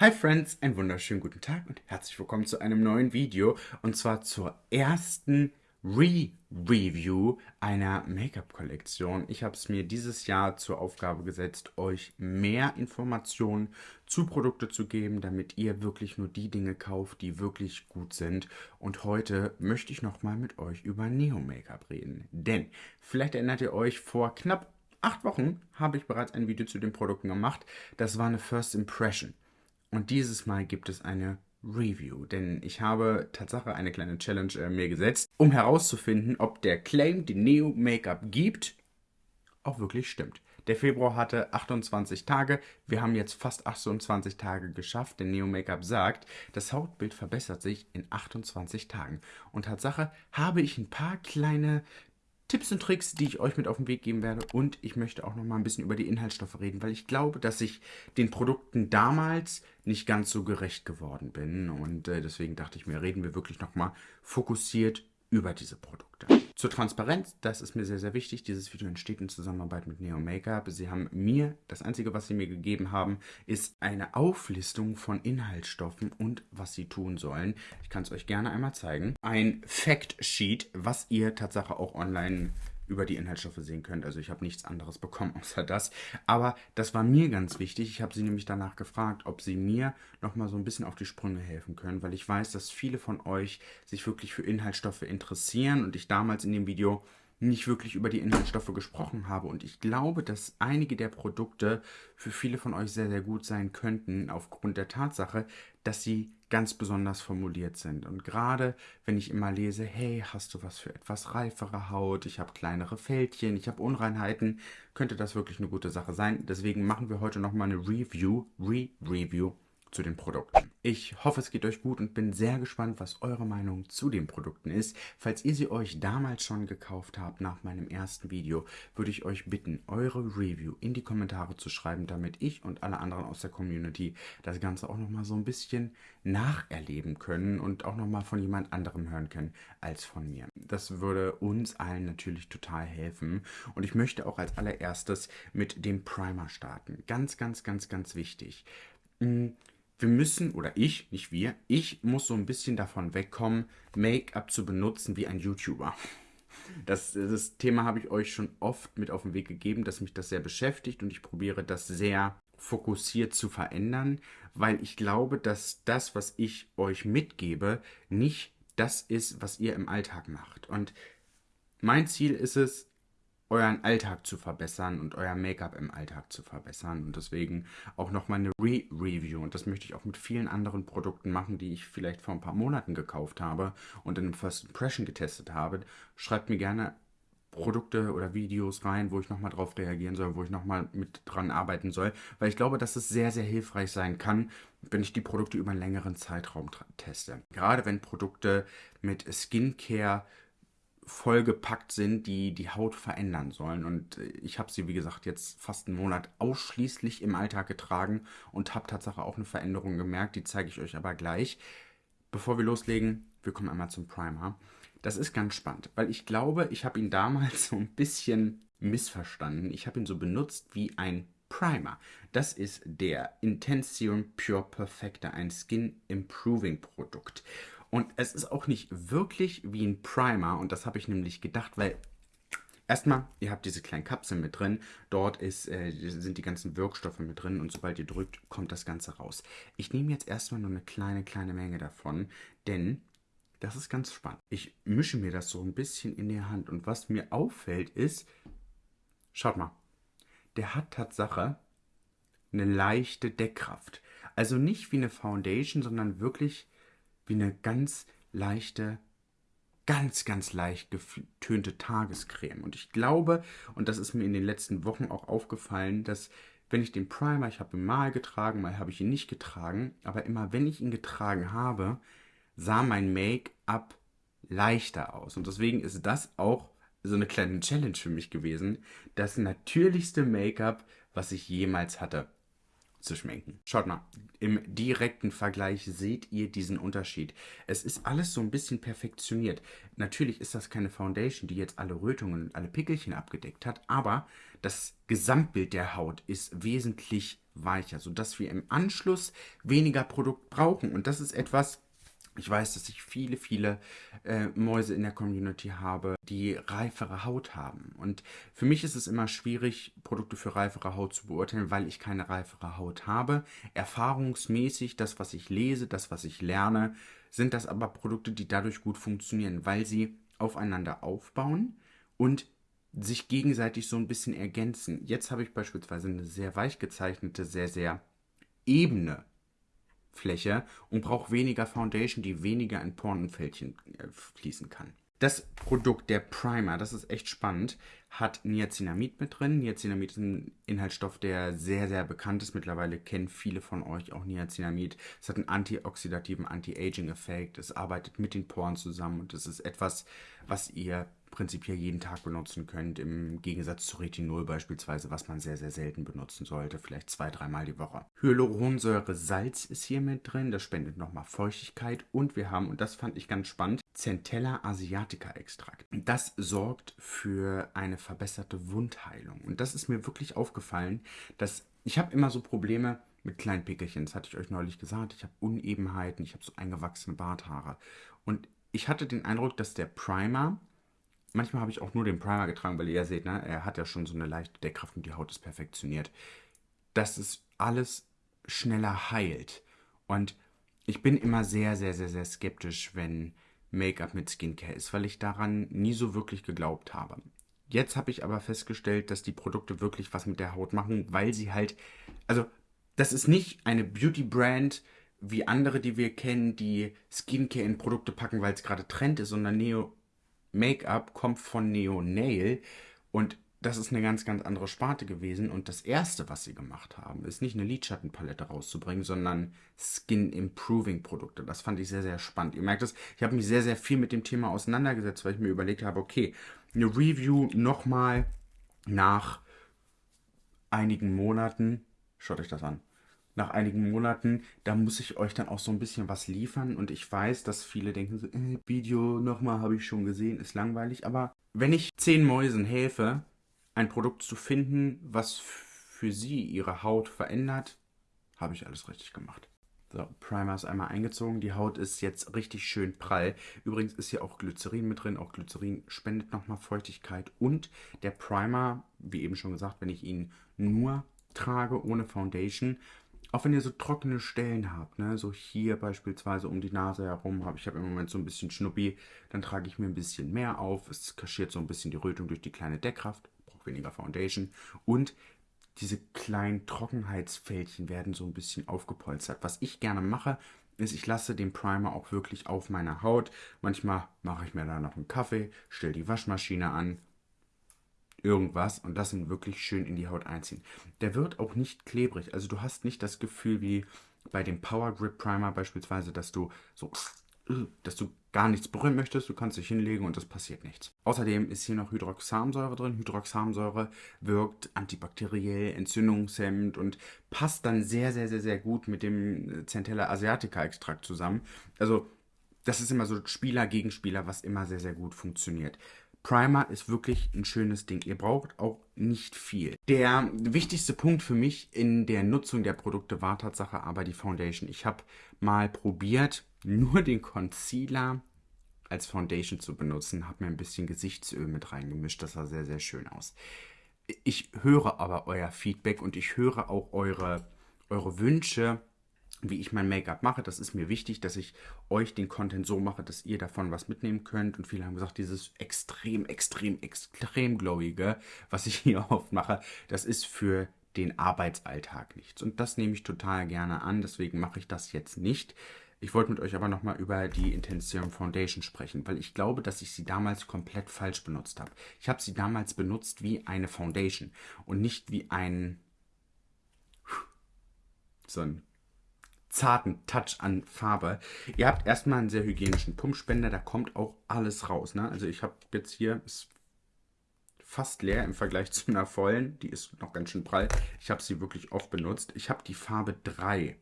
Hi Friends, einen wunderschönen guten Tag und herzlich willkommen zu einem neuen Video und zwar zur ersten Re-Review einer Make-up-Kollektion. Ich habe es mir dieses Jahr zur Aufgabe gesetzt, euch mehr Informationen zu Produkte zu geben, damit ihr wirklich nur die Dinge kauft, die wirklich gut sind. Und heute möchte ich nochmal mit euch über Neo-Make-up reden. Denn, vielleicht erinnert ihr euch, vor knapp acht Wochen habe ich bereits ein Video zu den Produkten gemacht. Das war eine First Impression. Und dieses Mal gibt es eine Review, denn ich habe Tatsache eine kleine Challenge äh, mir gesetzt, um herauszufinden, ob der Claim, den Neo Make-up gibt, auch wirklich stimmt. Der Februar hatte 28 Tage, wir haben jetzt fast 28 Tage geschafft, denn Neo Make-up sagt, das Hautbild verbessert sich in 28 Tagen. Und Tatsache habe ich ein paar kleine Tipps und Tricks, die ich euch mit auf den Weg geben werde. Und ich möchte auch noch mal ein bisschen über die Inhaltsstoffe reden, weil ich glaube, dass ich den Produkten damals nicht ganz so gerecht geworden bin. Und äh, deswegen dachte ich mir, reden wir wirklich noch mal fokussiert über diese Produkte. Zur Transparenz, das ist mir sehr, sehr wichtig. Dieses Video entsteht in Zusammenarbeit mit Neo Makeup. Sie haben mir, das Einzige, was Sie mir gegeben haben, ist eine Auflistung von Inhaltsstoffen und was Sie tun sollen. Ich kann es euch gerne einmal zeigen. Ein Fact Sheet, was ihr Tatsache auch online über die Inhaltsstoffe sehen könnt. Also ich habe nichts anderes bekommen außer das. Aber das war mir ganz wichtig. Ich habe sie nämlich danach gefragt, ob sie mir nochmal so ein bisschen auf die Sprünge helfen können, weil ich weiß, dass viele von euch sich wirklich für Inhaltsstoffe interessieren und ich damals in dem Video nicht wirklich über die Inhaltsstoffe gesprochen habe. Und ich glaube, dass einige der Produkte für viele von euch sehr, sehr gut sein könnten, aufgrund der Tatsache, dass sie ganz besonders formuliert sind. Und gerade wenn ich immer lese, hey, hast du was für etwas reifere Haut, ich habe kleinere Fältchen, ich habe Unreinheiten, könnte das wirklich eine gute Sache sein. Deswegen machen wir heute nochmal eine Review, Re-Review zu den Produkten. Ich hoffe, es geht euch gut und bin sehr gespannt, was eure Meinung zu den Produkten ist. Falls ihr sie euch damals schon gekauft habt nach meinem ersten Video, würde ich euch bitten, eure Review in die Kommentare zu schreiben, damit ich und alle anderen aus der Community das Ganze auch nochmal so ein bisschen nacherleben können und auch nochmal von jemand anderem hören können als von mir. Das würde uns allen natürlich total helfen und ich möchte auch als allererstes mit dem Primer starten. Ganz, ganz, ganz, ganz wichtig. Hm, wir müssen, oder ich, nicht wir, ich muss so ein bisschen davon wegkommen, Make-up zu benutzen wie ein YouTuber. Das, das Thema habe ich euch schon oft mit auf den Weg gegeben, dass mich das sehr beschäftigt und ich probiere das sehr fokussiert zu verändern, weil ich glaube, dass das, was ich euch mitgebe, nicht das ist, was ihr im Alltag macht. Und mein Ziel ist es, euren Alltag zu verbessern und euer Make-up im Alltag zu verbessern. Und deswegen auch nochmal eine Re-Review. Und das möchte ich auch mit vielen anderen Produkten machen, die ich vielleicht vor ein paar Monaten gekauft habe und in einem First Impression getestet habe. Schreibt mir gerne Produkte oder Videos rein, wo ich nochmal drauf reagieren soll, wo ich nochmal mit dran arbeiten soll, weil ich glaube, dass es sehr, sehr hilfreich sein kann, wenn ich die Produkte über einen längeren Zeitraum teste. Gerade wenn Produkte mit Skincare vollgepackt sind, die die Haut verändern sollen. Und äh, ich habe sie, wie gesagt, jetzt fast einen Monat ausschließlich im Alltag getragen und habe tatsächlich auch eine Veränderung gemerkt. Die zeige ich euch aber gleich. Bevor wir loslegen, wir kommen einmal zum Primer. Das ist ganz spannend, weil ich glaube, ich habe ihn damals so ein bisschen missverstanden. Ich habe ihn so benutzt wie ein Primer. Das ist der Intensium Pure Perfector, ein Skin Improving Produkt. Und es ist auch nicht wirklich wie ein Primer. Und das habe ich nämlich gedacht, weil Erstmal, ihr habt diese kleinen Kapseln mit drin. Dort ist, äh, sind die ganzen Wirkstoffe mit drin und sobald ihr drückt, kommt das Ganze raus. Ich nehme jetzt erstmal nur eine kleine, kleine Menge davon, denn das ist ganz spannend. Ich mische mir das so ein bisschen in die Hand und was mir auffällt ist, schaut mal, der hat Tatsache eine leichte Deckkraft. Also nicht wie eine Foundation, sondern wirklich wie eine ganz leichte, ganz, ganz leicht getönte Tagescreme. Und ich glaube, und das ist mir in den letzten Wochen auch aufgefallen, dass wenn ich den Primer, ich habe ihn mal getragen, mal habe ich ihn nicht getragen, aber immer wenn ich ihn getragen habe, sah mein Make-up leichter aus. Und deswegen ist das auch so eine kleine Challenge für mich gewesen. Das natürlichste Make-up, was ich jemals hatte. Zu schminken. Schaut mal, im direkten Vergleich seht ihr diesen Unterschied. Es ist alles so ein bisschen perfektioniert. Natürlich ist das keine Foundation, die jetzt alle Rötungen und alle Pickelchen abgedeckt hat, aber das Gesamtbild der Haut ist wesentlich weicher, sodass wir im Anschluss weniger Produkt brauchen. Und das ist etwas, ich weiß, dass ich viele, viele äh, Mäuse in der Community habe, die reifere Haut haben. Und für mich ist es immer schwierig, Produkte für reifere Haut zu beurteilen, weil ich keine reifere Haut habe. Erfahrungsmäßig, das, was ich lese, das, was ich lerne, sind das aber Produkte, die dadurch gut funktionieren, weil sie aufeinander aufbauen und sich gegenseitig so ein bisschen ergänzen. Jetzt habe ich beispielsweise eine sehr weich gezeichnete, sehr, sehr ebene Fläche und braucht weniger Foundation, die weniger in Poren und Fältchen äh, fließen kann. Das Produkt, der Primer, das ist echt spannend, hat Niacinamid mit drin. Niacinamid ist ein Inhaltsstoff, der sehr, sehr bekannt ist. Mittlerweile kennen viele von euch auch Niacinamid. Es hat einen antioxidativen, anti-aging-Effekt. Es arbeitet mit den Poren zusammen und es ist etwas, was ihr prinzipiell jeden Tag benutzen könnt, im Gegensatz zu Retinol beispielsweise, was man sehr, sehr selten benutzen sollte, vielleicht zwei, dreimal die Woche. Hyaluronsäure Salz ist hier mit drin, das spendet nochmal Feuchtigkeit und wir haben, und das fand ich ganz spannend, Centella asiatica Extrakt. Das sorgt für eine verbesserte Wundheilung und das ist mir wirklich aufgefallen, dass ich habe immer so Probleme mit kleinen Pickelchen, das hatte ich euch neulich gesagt, ich habe Unebenheiten, ich habe so eingewachsene Barthaare und ich hatte den Eindruck, dass der Primer manchmal habe ich auch nur den Primer getragen, weil ihr seht, ne, er hat ja schon so eine leichte Deckkraft und die Haut ist perfektioniert. Dass es alles schneller heilt. Und ich bin immer sehr, sehr, sehr, sehr skeptisch, wenn Make-up mit Skincare ist, weil ich daran nie so wirklich geglaubt habe. Jetzt habe ich aber festgestellt, dass die Produkte wirklich was mit der Haut machen, weil sie halt, also das ist nicht eine Beauty-Brand wie andere, die wir kennen, die Skincare in Produkte packen, weil es gerade Trend ist, sondern Neo Make-up kommt von Neo Nail und das ist eine ganz, ganz andere Sparte gewesen. Und das erste, was sie gemacht haben, ist nicht eine Lidschattenpalette rauszubringen, sondern Skin-Improving-Produkte. Das fand ich sehr, sehr spannend. Ihr merkt es, ich habe mich sehr, sehr viel mit dem Thema auseinandergesetzt, weil ich mir überlegt habe, okay, eine Review nochmal nach einigen Monaten. Schaut euch das an nach einigen Monaten, da muss ich euch dann auch so ein bisschen was liefern. Und ich weiß, dass viele denken so, äh, Video nochmal habe ich schon gesehen, ist langweilig. Aber wenn ich zehn Mäusen helfe, ein Produkt zu finden, was für sie ihre Haut verändert, habe ich alles richtig gemacht. So, Primer ist einmal eingezogen. Die Haut ist jetzt richtig schön prall. Übrigens ist hier auch Glycerin mit drin. Auch Glycerin spendet nochmal Feuchtigkeit. Und der Primer, wie eben schon gesagt, wenn ich ihn nur trage, ohne Foundation, auch wenn ihr so trockene Stellen habt, ne, so hier beispielsweise um die Nase herum habe ich habe im Moment so ein bisschen Schnuppi, dann trage ich mir ein bisschen mehr auf. Es kaschiert so ein bisschen die Rötung durch die kleine Deckkraft, braucht weniger Foundation und diese kleinen Trockenheitsfältchen werden so ein bisschen aufgepolstert. Was ich gerne mache, ist, ich lasse den Primer auch wirklich auf meiner Haut. Manchmal mache ich mir da noch einen Kaffee, stelle die Waschmaschine an irgendwas und das ihn wirklich schön in die Haut einziehen. Der wird auch nicht klebrig. Also du hast nicht das Gefühl wie bei dem Power Grip Primer beispielsweise, dass du so, dass du gar nichts berühren möchtest. Du kannst dich hinlegen und es passiert nichts. Außerdem ist hier noch Hydroxamsäure drin. Hydroxamsäure wirkt antibakteriell, entzündungshemmend und passt dann sehr, sehr, sehr, sehr gut mit dem Centella asiatica Extrakt zusammen. Also das ist immer so Spieler gegen Spieler, was immer sehr, sehr gut funktioniert. Primer ist wirklich ein schönes Ding. Ihr braucht auch nicht viel. Der wichtigste Punkt für mich in der Nutzung der Produkte war Tatsache aber die Foundation. Ich habe mal probiert, nur den Concealer als Foundation zu benutzen, habe mir ein bisschen Gesichtsöl mit reingemischt. Das sah sehr, sehr schön aus. Ich höre aber euer Feedback und ich höre auch eure, eure Wünsche wie ich mein Make-up mache. Das ist mir wichtig, dass ich euch den Content so mache, dass ihr davon was mitnehmen könnt. Und viele haben gesagt, dieses extrem, extrem, extrem glowige, was ich hier oft mache, das ist für den Arbeitsalltag nichts. Und das nehme ich total gerne an, deswegen mache ich das jetzt nicht. Ich wollte mit euch aber nochmal über die Intensium Foundation sprechen, weil ich glaube, dass ich sie damals komplett falsch benutzt habe. Ich habe sie damals benutzt wie eine Foundation und nicht wie ein so ein zarten Touch an Farbe. Ihr habt erstmal einen sehr hygienischen Pumpspender, da kommt auch alles raus. Ne? Also ich habe jetzt hier, ist fast leer im Vergleich zu einer vollen. Die ist noch ganz schön prall. Ich habe sie wirklich oft benutzt. Ich habe die Farbe 3.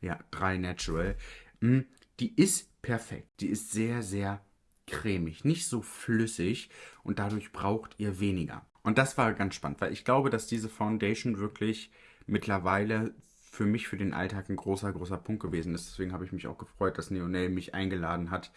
Ja, 3 Natural. Hm, die ist perfekt. Die ist sehr, sehr cremig. Nicht so flüssig und dadurch braucht ihr weniger. Und das war ganz spannend, weil ich glaube, dass diese Foundation wirklich mittlerweile für mich, für den Alltag ein großer, großer Punkt gewesen ist. Deswegen habe ich mich auch gefreut, dass Neonel mich eingeladen hat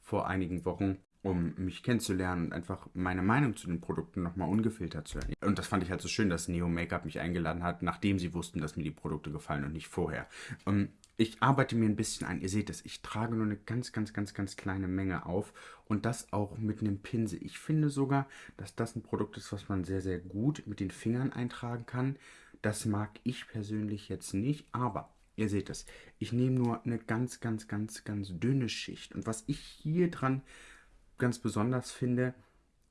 vor einigen Wochen, um mich kennenzulernen und einfach meine Meinung zu den Produkten nochmal ungefiltert zu hören. Und das fand ich halt so schön, dass Neo Make-up mich eingeladen hat, nachdem sie wussten, dass mir die Produkte gefallen und nicht vorher. Und ich arbeite mir ein bisschen ein. Ihr seht es, ich trage nur eine ganz, ganz, ganz, ganz kleine Menge auf und das auch mit einem Pinsel. Ich finde sogar, dass das ein Produkt ist, was man sehr, sehr gut mit den Fingern eintragen kann. Das mag ich persönlich jetzt nicht, aber ihr seht es, ich nehme nur eine ganz, ganz, ganz, ganz dünne Schicht. Und was ich hier dran ganz besonders finde,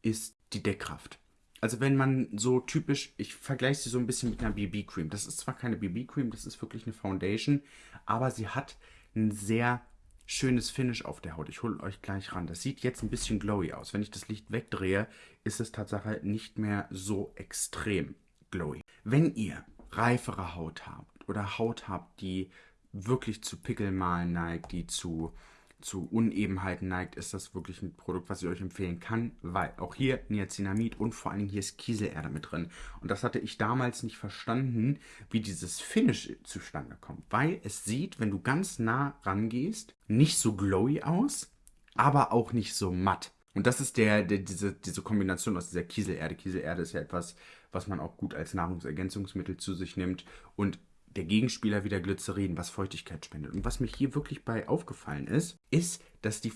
ist die Deckkraft. Also wenn man so typisch, ich vergleiche sie so ein bisschen mit einer BB-Cream. Das ist zwar keine BB-Cream, das ist wirklich eine Foundation, aber sie hat ein sehr schönes Finish auf der Haut. Ich hole euch gleich ran. Das sieht jetzt ein bisschen glowy aus. Wenn ich das Licht wegdrehe, ist es tatsächlich nicht mehr so extrem glowy. Wenn ihr reifere Haut habt oder Haut habt, die wirklich zu Pickelmalen neigt, die zu zu Unebenheiten neigt, ist das wirklich ein Produkt, was ich euch empfehlen kann, weil auch hier Niacinamid und vor allen Dingen hier ist Kieselerde mit drin. Und das hatte ich damals nicht verstanden, wie dieses Finish zustande kommt, weil es sieht, wenn du ganz nah rangehst, nicht so glowy aus, aber auch nicht so matt. Und das ist der, der diese, diese Kombination aus dieser Kieselerde. Kieselerde ist ja etwas, was man auch gut als Nahrungsergänzungsmittel zu sich nimmt und der Gegenspieler wieder Glycerin, was Feuchtigkeit spendet. Und was mich hier wirklich bei aufgefallen ist, ist, dass die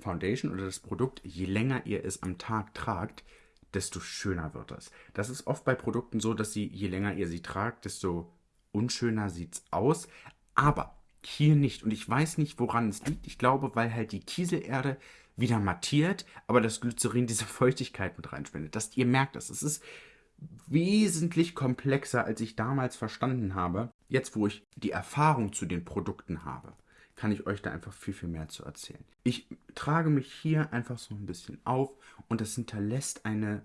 Foundation oder das Produkt, je länger ihr es am Tag tragt, desto schöner wird es. Das ist oft bei Produkten so, dass sie, je länger ihr sie tragt, desto unschöner sieht es aus. Aber hier nicht. Und ich weiß nicht, woran es liegt. Ich glaube, weil halt die Kieselerde wieder mattiert, aber das Glycerin diese Feuchtigkeit mit reinspendet. Dass ihr merkt das. Es ist wesentlich komplexer, als ich damals verstanden habe. Jetzt, wo ich die Erfahrung zu den Produkten habe, kann ich euch da einfach viel, viel mehr zu erzählen. Ich trage mich hier einfach so ein bisschen auf und das hinterlässt eine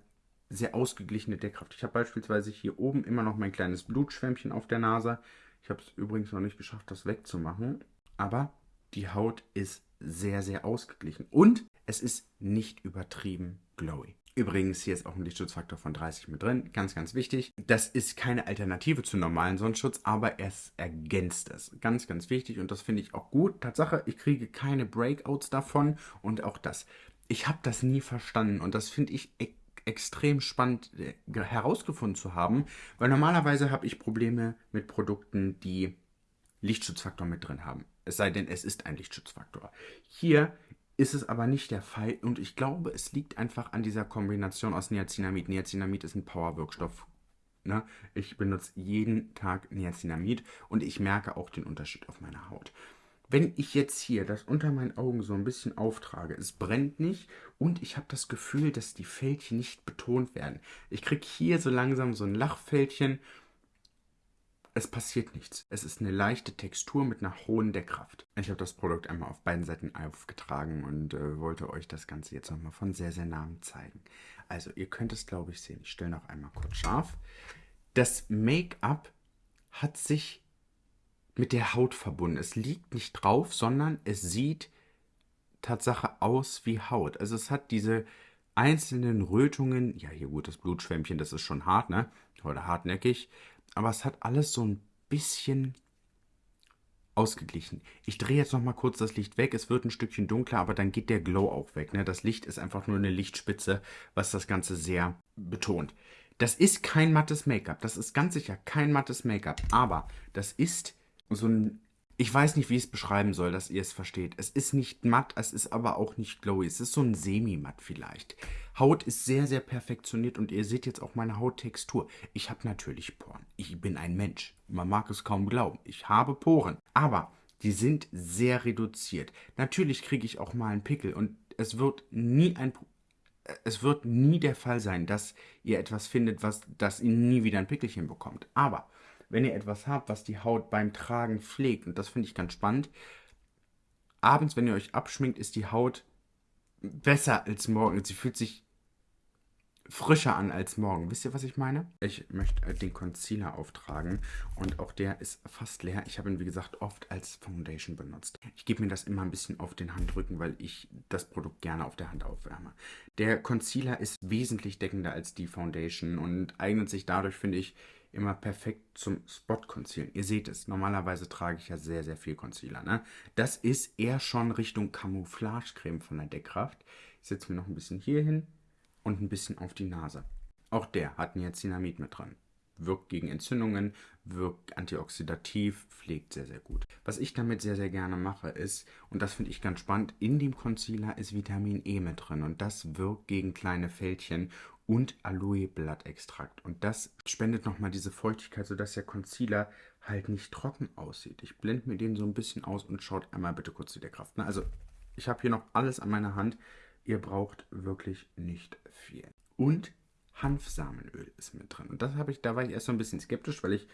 sehr ausgeglichene Deckkraft. Ich habe beispielsweise hier oben immer noch mein kleines Blutschwämmchen auf der Nase. Ich habe es übrigens noch nicht geschafft, das wegzumachen. Aber die Haut ist sehr, sehr ausgeglichen. Und es ist nicht übertrieben glowy. Übrigens, hier ist auch ein Lichtschutzfaktor von 30 mit drin. Ganz, ganz wichtig. Das ist keine Alternative zu normalen Sonnenschutz, aber es ergänzt es. Ganz, ganz wichtig und das finde ich auch gut. Tatsache, ich kriege keine Breakouts davon und auch das. Ich habe das nie verstanden und das finde ich e extrem spannend äh, herausgefunden zu haben, weil normalerweise habe ich Probleme mit Produkten, die Lichtschutzfaktor mit drin haben. Es sei denn, es ist ein Lichtschutzfaktor. Hier ist es aber nicht der Fall und ich glaube, es liegt einfach an dieser Kombination aus Niacinamid. Niacinamid ist ein Powerwirkstoff. Ne? Ich benutze jeden Tag Niacinamid und ich merke auch den Unterschied auf meiner Haut. Wenn ich jetzt hier das unter meinen Augen so ein bisschen auftrage, es brennt nicht und ich habe das Gefühl, dass die Fältchen nicht betont werden. Ich kriege hier so langsam so ein Lachfältchen es passiert nichts. Es ist eine leichte Textur mit einer hohen Deckkraft. Ich habe das Produkt einmal auf beiden Seiten aufgetragen und äh, wollte euch das Ganze jetzt nochmal von sehr, sehr nahem zeigen. Also ihr könnt es, glaube ich, sehen. Ich stelle noch einmal kurz scharf. Das Make-up hat sich mit der Haut verbunden. Es liegt nicht drauf, sondern es sieht Tatsache aus wie Haut. Also es hat diese einzelnen Rötungen, ja hier gut, das Blutschwämmchen, das ist schon hart, ne? Oder hartnäckig aber es hat alles so ein bisschen ausgeglichen. Ich drehe jetzt noch mal kurz das Licht weg. Es wird ein Stückchen dunkler, aber dann geht der Glow auch weg. Ne? Das Licht ist einfach nur eine Lichtspitze, was das Ganze sehr betont. Das ist kein mattes Make-up. Das ist ganz sicher kein mattes Make-up. Aber das ist so ein ich weiß nicht, wie ich es beschreiben soll, dass ihr es versteht. Es ist nicht matt, es ist aber auch nicht glowy. Es ist so ein semi-matt vielleicht. Haut ist sehr, sehr perfektioniert und ihr seht jetzt auch meine Hauttextur. Ich habe natürlich Poren. Ich bin ein Mensch. Man mag es kaum glauben. Ich habe Poren. Aber die sind sehr reduziert. Natürlich kriege ich auch mal einen Pickel und es wird nie ein es wird nie der Fall sein, dass ihr etwas findet, was das ihr nie wieder ein Pickelchen bekommt. Aber wenn ihr etwas habt, was die Haut beim Tragen pflegt, und das finde ich ganz spannend, abends, wenn ihr euch abschminkt, ist die Haut besser als morgens. Sie fühlt sich frischer an als morgen. Wisst ihr, was ich meine? Ich möchte äh, den Concealer auftragen und auch der ist fast leer. Ich habe ihn, wie gesagt, oft als Foundation benutzt. Ich gebe mir das immer ein bisschen auf den Handrücken, weil ich das Produkt gerne auf der Hand aufwärme. Der Concealer ist wesentlich deckender als die Foundation und eignet sich dadurch, finde ich, immer perfekt zum Spot-Concealen. Ihr seht es, normalerweise trage ich ja sehr, sehr viel Concealer. Ne? Das ist eher schon Richtung Camouflage-Creme von der Deckkraft. Ich setze mir noch ein bisschen hier hin und ein bisschen auf die Nase. Auch der hat Niacinamid mit dran. Wirkt gegen Entzündungen, wirkt antioxidativ, pflegt sehr, sehr gut. Was ich damit sehr, sehr gerne mache ist, und das finde ich ganz spannend, in dem Concealer ist Vitamin E mit drin und das wirkt gegen kleine Fältchen und Aloe-Blattextrakt. Und das spendet nochmal diese Feuchtigkeit, sodass der Concealer halt nicht trocken aussieht. Ich blende mir den so ein bisschen aus und schaut einmal bitte kurz zu der Kraft. Also, ich habe hier noch alles an meiner Hand. Ihr braucht wirklich nicht viel. Und Hanfsamenöl ist mit drin. Und das habe ich, da war ich erst so ein bisschen skeptisch, weil ich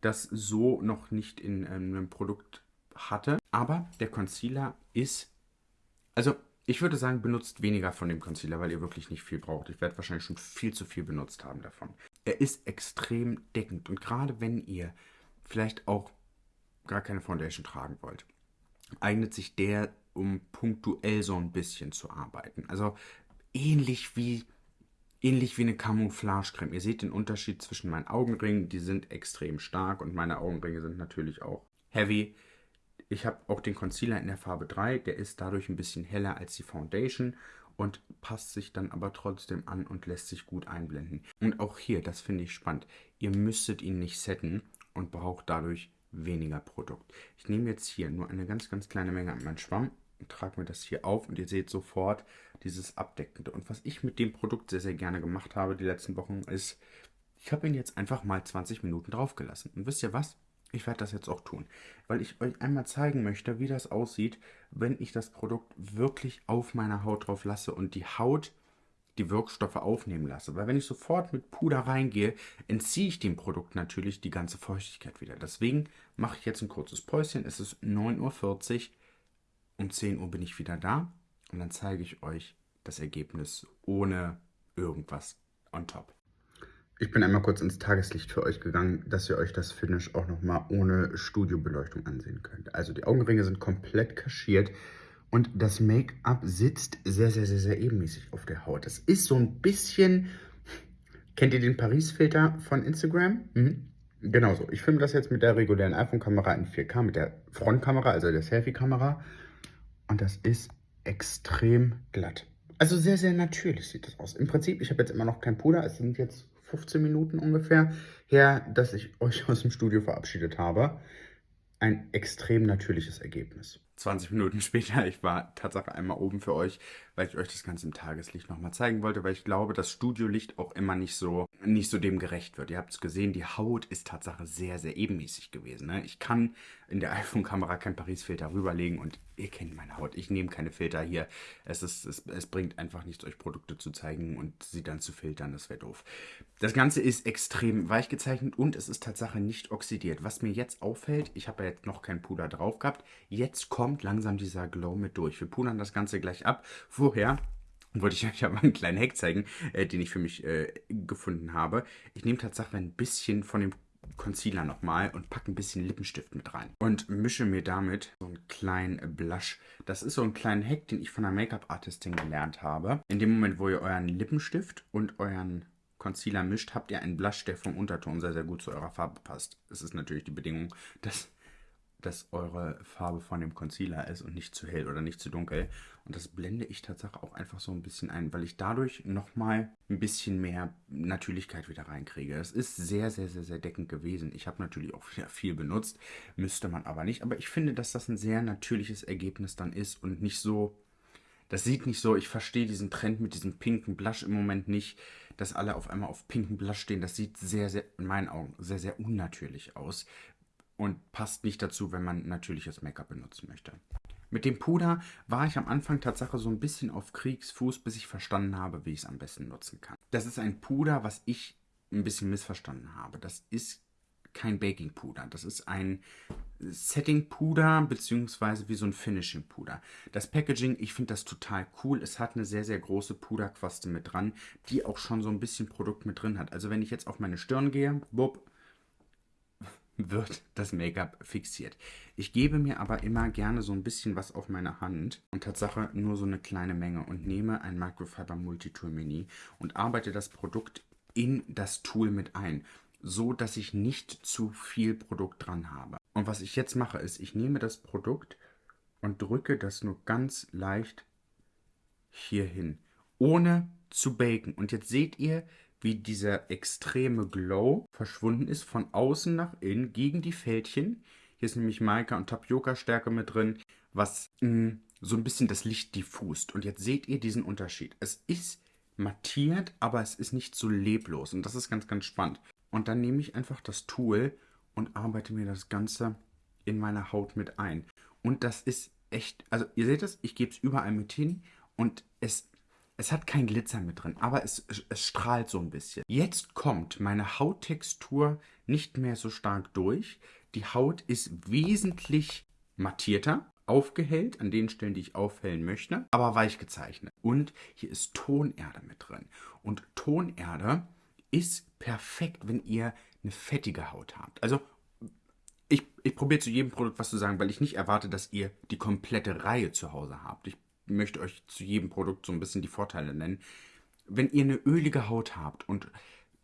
das so noch nicht in einem Produkt hatte. Aber der Concealer ist, also ich würde sagen, benutzt weniger von dem Concealer, weil ihr wirklich nicht viel braucht. Ich werde wahrscheinlich schon viel zu viel benutzt haben davon. Er ist extrem deckend und gerade wenn ihr vielleicht auch gar keine Foundation tragen wollt, eignet sich der um punktuell so ein bisschen zu arbeiten. Also ähnlich wie ähnlich wie eine Camouflage-Creme. Ihr seht den Unterschied zwischen meinen Augenringen, die sind extrem stark und meine Augenringe sind natürlich auch heavy. Ich habe auch den Concealer in der Farbe 3, der ist dadurch ein bisschen heller als die Foundation und passt sich dann aber trotzdem an und lässt sich gut einblenden. Und auch hier, das finde ich spannend, ihr müsstet ihn nicht setten und braucht dadurch weniger Produkt. Ich nehme jetzt hier nur eine ganz, ganz kleine Menge an meinen Schwamm und trage mir das hier auf und ihr seht sofort dieses Abdeckende. Und was ich mit dem Produkt sehr, sehr gerne gemacht habe die letzten Wochen ist, ich habe ihn jetzt einfach mal 20 Minuten draufgelassen. Und wisst ihr was? Ich werde das jetzt auch tun, weil ich euch einmal zeigen möchte, wie das aussieht, wenn ich das Produkt wirklich auf meiner Haut drauf lasse und die Haut die Wirkstoffe aufnehmen lasse. Weil wenn ich sofort mit Puder reingehe, entziehe ich dem Produkt natürlich die ganze Feuchtigkeit wieder. Deswegen mache ich jetzt ein kurzes Päuschen. Es ist 9.40 Uhr. Um 10 Uhr bin ich wieder da und dann zeige ich euch das Ergebnis ohne irgendwas on top. Ich bin einmal kurz ins Tageslicht für euch gegangen, dass ihr euch das Finish auch nochmal ohne Studiobeleuchtung ansehen könnt. Also die Augenringe sind komplett kaschiert und das Make-up sitzt sehr, sehr, sehr, sehr ebenmäßig auf der Haut. Das ist so ein bisschen... Kennt ihr den Paris-Filter von Instagram? Mhm. Genauso. Ich filme das jetzt mit der regulären iPhone-Kamera in 4K, mit der Frontkamera, also der Selfie-Kamera. Und das ist extrem glatt. Also sehr, sehr natürlich sieht das aus. Im Prinzip, ich habe jetzt immer noch kein Puder. Es sind jetzt 15 Minuten ungefähr her, dass ich euch aus dem Studio verabschiedet habe. Ein extrem natürliches Ergebnis. 20 Minuten später, ich war tatsächlich einmal oben für euch, weil ich euch das Ganze im Tageslicht nochmal zeigen wollte, weil ich glaube, dass Studiolicht auch immer nicht so, nicht so dem gerecht wird. Ihr habt es gesehen, die Haut ist tatsächlich sehr, sehr ebenmäßig gewesen. Ne? Ich kann in der iPhone-Kamera kein Paris-Filter rüberlegen und ihr kennt meine Haut. Ich nehme keine Filter hier. Es, ist, es, es bringt einfach nichts, euch Produkte zu zeigen und sie dann zu filtern. Das wäre doof. Das Ganze ist extrem weich gezeichnet und es ist tatsächlich nicht oxidiert. Was mir jetzt auffällt, ich habe ja jetzt noch kein Puder drauf gehabt, jetzt kommt langsam dieser Glow mit durch. Wir pudern das Ganze gleich ab. Vorher wollte ich euch aber einen kleinen Hack zeigen, äh, den ich für mich äh, gefunden habe. Ich nehme tatsächlich ein bisschen von dem Concealer nochmal und packe ein bisschen Lippenstift mit rein. Und mische mir damit so einen kleinen Blush. Das ist so ein kleiner Hack, den ich von einer Make-up-Artistin gelernt habe. In dem Moment, wo ihr euren Lippenstift und euren Concealer mischt, habt ihr einen Blush, der vom Unterton sehr, sehr gut zu eurer Farbe passt. Es ist natürlich die Bedingung, dass dass eure Farbe von dem Concealer ist und nicht zu hell oder nicht zu dunkel. Und das blende ich tatsächlich auch einfach so ein bisschen ein, weil ich dadurch nochmal ein bisschen mehr Natürlichkeit wieder reinkriege. Es ist sehr, sehr, sehr, sehr deckend gewesen. Ich habe natürlich auch wieder viel benutzt, müsste man aber nicht. Aber ich finde, dass das ein sehr natürliches Ergebnis dann ist und nicht so... Das sieht nicht so, ich verstehe diesen Trend mit diesem pinken Blush im Moment nicht, dass alle auf einmal auf pinken Blush stehen. Das sieht sehr, sehr, in meinen Augen, sehr, sehr unnatürlich aus und passt nicht dazu, wenn man natürliches Make-up benutzen möchte. Mit dem Puder war ich am Anfang Tatsache so ein bisschen auf Kriegsfuß, bis ich verstanden habe, wie ich es am besten nutzen kann. Das ist ein Puder, was ich ein bisschen missverstanden habe. Das ist kein Baking-Puder. Das ist ein Setting-Puder beziehungsweise wie so ein Finishing-Puder. Das Packaging, ich finde das total cool. Es hat eine sehr, sehr große Puderquaste mit dran, die auch schon so ein bisschen Produkt mit drin hat. Also wenn ich jetzt auf meine Stirn gehe, bupp, wird das Make-up fixiert. Ich gebe mir aber immer gerne so ein bisschen was auf meine Hand und Tatsache nur so eine kleine Menge und nehme ein Microfiber Multitool Mini und arbeite das Produkt in das Tool mit ein, so dass ich nicht zu viel Produkt dran habe. Und was ich jetzt mache, ist, ich nehme das Produkt und drücke das nur ganz leicht hier hin, ohne zu baken. Und jetzt seht ihr, wie dieser extreme Glow verschwunden ist von außen nach innen gegen die Fältchen. Hier ist nämlich Maika und Tapioca-Stärke mit drin, was mh, mm, so ein bisschen das Licht diffust. Und jetzt seht ihr diesen Unterschied. Es ist mattiert, aber es ist nicht so leblos. Und das ist ganz, ganz spannend. Und dann nehme ich einfach das Tool und arbeite mir das Ganze in meine Haut mit ein. Und das ist echt, also ihr seht es, ich gebe es überall mit hin und es es hat kein Glitzer mit drin, aber es, es strahlt so ein bisschen. Jetzt kommt meine Hauttextur nicht mehr so stark durch. Die Haut ist wesentlich mattierter, aufgehellt an den Stellen, die ich aufhellen möchte, aber weich gezeichnet. Und hier ist Tonerde mit drin. Und Tonerde ist perfekt, wenn ihr eine fettige Haut habt. Also ich, ich probiere zu jedem Produkt was zu sagen, weil ich nicht erwarte, dass ihr die komplette Reihe zu Hause habt. Ich möchte euch zu jedem Produkt so ein bisschen die Vorteile nennen. Wenn ihr eine ölige Haut habt und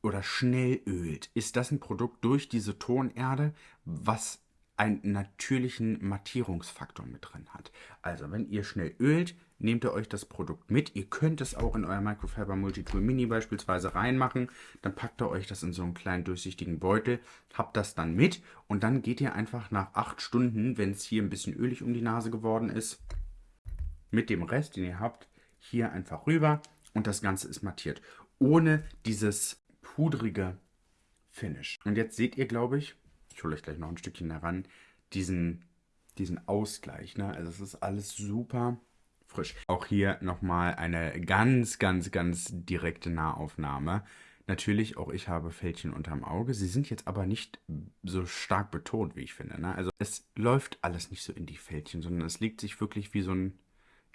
oder schnell ölt, ist das ein Produkt durch diese Tonerde, was einen natürlichen Mattierungsfaktor mit drin hat. Also, wenn ihr schnell ölt, nehmt ihr euch das Produkt mit. Ihr könnt es auch in euer Microfiber Multitool Mini beispielsweise reinmachen. Dann packt ihr euch das in so einen kleinen durchsichtigen Beutel, habt das dann mit und dann geht ihr einfach nach acht Stunden, wenn es hier ein bisschen ölig um die Nase geworden ist, mit dem Rest, den ihr habt, hier einfach rüber und das Ganze ist mattiert. Ohne dieses pudrige Finish. Und jetzt seht ihr, glaube ich, ich hole euch gleich noch ein Stückchen heran, diesen, diesen Ausgleich. Ne? Also es ist alles super frisch. Auch hier nochmal eine ganz, ganz, ganz direkte Nahaufnahme. Natürlich, auch ich habe Fältchen unterm Auge. Sie sind jetzt aber nicht so stark betont, wie ich finde. Ne? Also es läuft alles nicht so in die Fältchen, sondern es legt sich wirklich wie so ein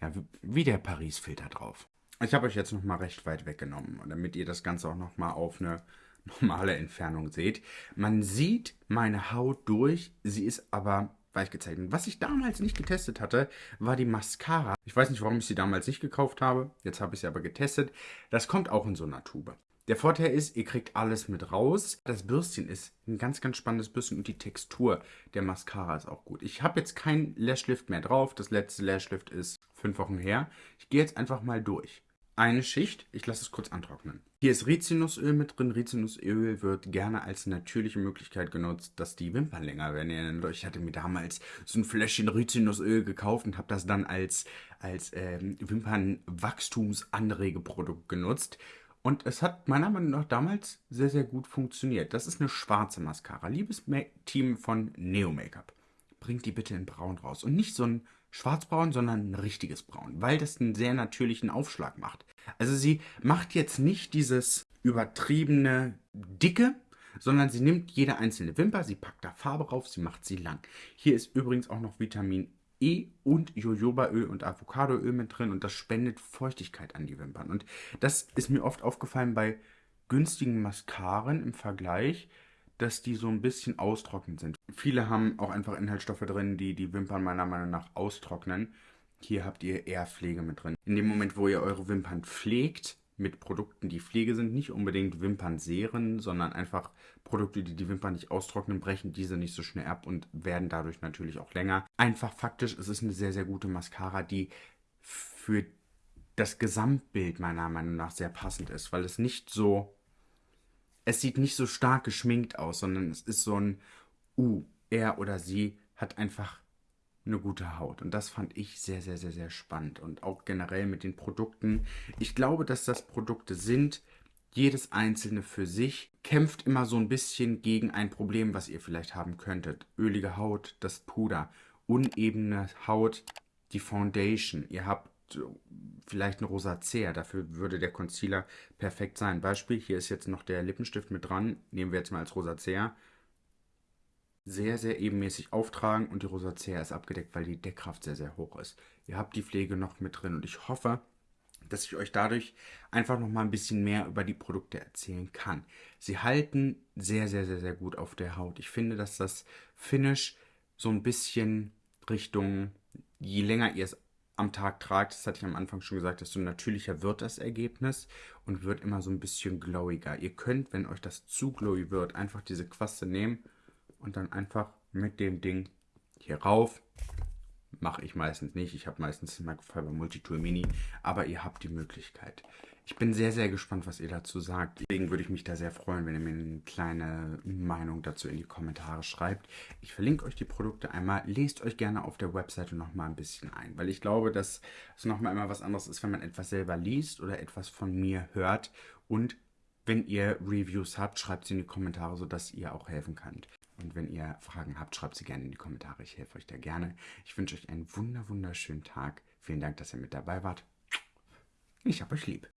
ja, wie der Paris-Filter drauf. Ich habe euch jetzt nochmal recht weit weggenommen, damit ihr das Ganze auch nochmal auf eine normale Entfernung seht. Man sieht meine Haut durch, sie ist aber weich gezeichnet. Was ich damals nicht getestet hatte, war die Mascara. Ich weiß nicht, warum ich sie damals nicht gekauft habe. Jetzt habe ich sie aber getestet. Das kommt auch in so einer Tube. Der Vorteil ist, ihr kriegt alles mit raus. Das Bürstchen ist ein ganz, ganz spannendes Bürstchen und die Textur der Mascara ist auch gut. Ich habe jetzt kein Lashlift mehr drauf. Das letzte Lashlift ist fünf Wochen her. Ich gehe jetzt einfach mal durch. Eine Schicht, ich lasse es kurz antrocknen. Hier ist Rizinusöl mit drin. Rizinusöl wird gerne als natürliche Möglichkeit genutzt, dass die Wimpern länger werden. Ich hatte mir damals so ein Fläschchen Rizinusöl gekauft und habe das dann als, als ähm, Wimpernwachstumsanregeprodukt genutzt. Und es hat meiner Meinung nach damals sehr, sehr gut funktioniert. Das ist eine schwarze Mascara. Liebes Team von Neo Make-up, bringt die bitte in braun raus. Und nicht so ein schwarzbraun, sondern ein richtiges Braun, weil das einen sehr natürlichen Aufschlag macht. Also sie macht jetzt nicht dieses übertriebene Dicke, sondern sie nimmt jede einzelne Wimper, sie packt da Farbe drauf, sie macht sie lang. Hier ist übrigens auch noch Vitamin E und Jojobaöl und Avocadoöl mit drin und das spendet Feuchtigkeit an die Wimpern. Und das ist mir oft aufgefallen bei günstigen Mascaren im Vergleich, dass die so ein bisschen austrocknend sind. Viele haben auch einfach Inhaltsstoffe drin, die die Wimpern meiner Meinung nach austrocknen. Hier habt ihr eher Pflege mit drin. In dem Moment, wo ihr eure Wimpern pflegt, mit Produkten, die Pflege sind, nicht unbedingt Wimpernserien, sondern einfach Produkte, die die Wimpern nicht austrocknen, brechen diese nicht so schnell ab und werden dadurch natürlich auch länger. Einfach faktisch, es ist eine sehr, sehr gute Mascara, die für das Gesamtbild meiner Meinung nach sehr passend ist, weil es nicht so, es sieht nicht so stark geschminkt aus, sondern es ist so ein, uh, er oder sie hat einfach eine gute Haut. Und das fand ich sehr, sehr, sehr, sehr spannend. Und auch generell mit den Produkten. Ich glaube, dass das Produkte sind, jedes einzelne für sich, kämpft immer so ein bisschen gegen ein Problem, was ihr vielleicht haben könntet. Ölige Haut, das Puder, unebene Haut, die Foundation. Ihr habt vielleicht eine Rosacea, dafür würde der Concealer perfekt sein. Beispiel, hier ist jetzt noch der Lippenstift mit dran, nehmen wir jetzt mal als Rosacea sehr, sehr ebenmäßig auftragen und die Rosacea ist abgedeckt, weil die Deckkraft sehr, sehr hoch ist. Ihr habt die Pflege noch mit drin und ich hoffe, dass ich euch dadurch einfach noch mal ein bisschen mehr über die Produkte erzählen kann. Sie halten sehr, sehr, sehr, sehr gut auf der Haut. Ich finde, dass das Finish so ein bisschen Richtung, je länger ihr es am Tag tragt, das hatte ich am Anfang schon gesagt, desto natürlicher wird das Ergebnis und wird immer so ein bisschen glowiger. Ihr könnt, wenn euch das zu glowy wird, einfach diese Quaste nehmen und dann einfach mit dem Ding hier rauf Mache ich meistens nicht. Ich habe meistens Microfiber Multitool Mini, aber ihr habt die Möglichkeit. Ich bin sehr, sehr gespannt, was ihr dazu sagt. Deswegen würde ich mich da sehr freuen, wenn ihr mir eine kleine Meinung dazu in die Kommentare schreibt. Ich verlinke euch die Produkte einmal. Lest euch gerne auf der Webseite nochmal ein bisschen ein, weil ich glaube, dass es nochmal immer was anderes ist, wenn man etwas selber liest oder etwas von mir hört. Und wenn ihr Reviews habt, schreibt sie in die Kommentare, sodass ihr auch helfen könnt. Und wenn ihr Fragen habt, schreibt sie gerne in die Kommentare. Ich helfe euch da gerne. Ich wünsche euch einen wunder, wunderschönen Tag. Vielen Dank, dass ihr mit dabei wart. Ich hab euch lieb.